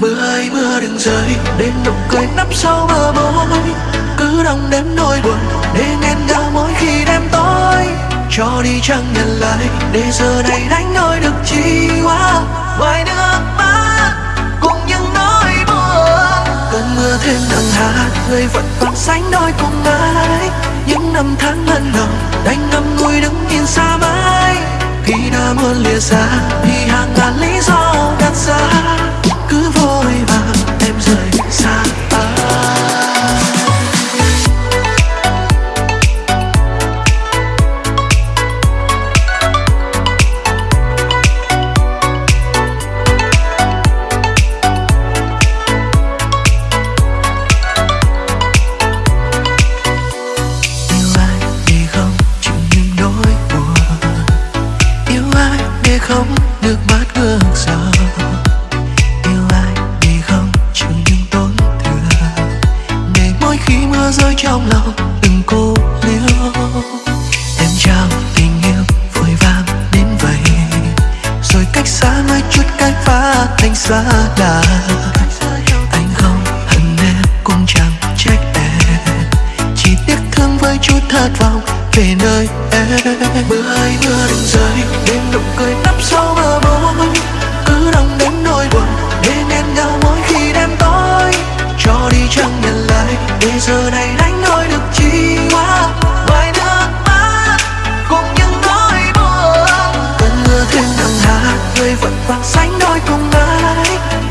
Mưa ơi, mưa đừng rơi. Đến nụ cười nấp sau bờ môi. Cứ đong đếm nỗi buồn Để nghẹn nhau mỗi khi đêm tối. Cho đi chẳng nhận lời, Để giờ này đánh đổi được chi quá. Ngoài nước mắt, Cùng những nỗi buồn. Cơn mưa thêm nặng hạt Người vẫn còn sánh đôi cùng ai. Những năm tháng lần đầu đánh ngâm ngùi đứng nhìn xa mãi. Khi đã muốn lìa xa, Thì hàng ngàn lý do đặt ra. Anh xa lạ. Anh không hận em, cũng chẳng trách em. Chỉ tiếc thương với chút thất vọng về nơi em. Mưa ơi mưa đừng rơi, Đêm nụ cười nắp sau bờ bối Cứ đong đến nỗi buồn Để nghẹn nhau mỗi khi đêm tối. Cho đi chẳng nhận lại, Để giờ này trời vẫn vàng xanh đôi cùng ai.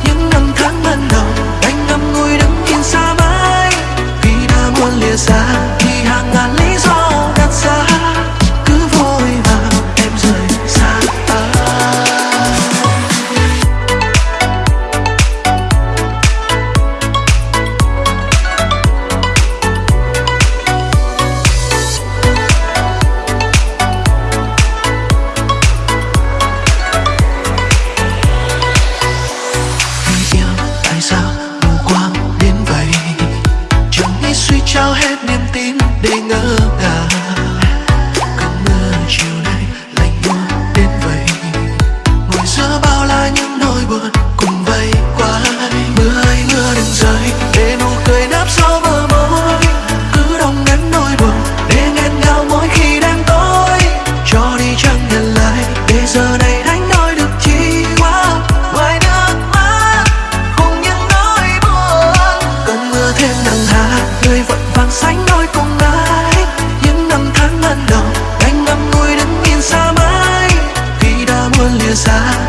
洒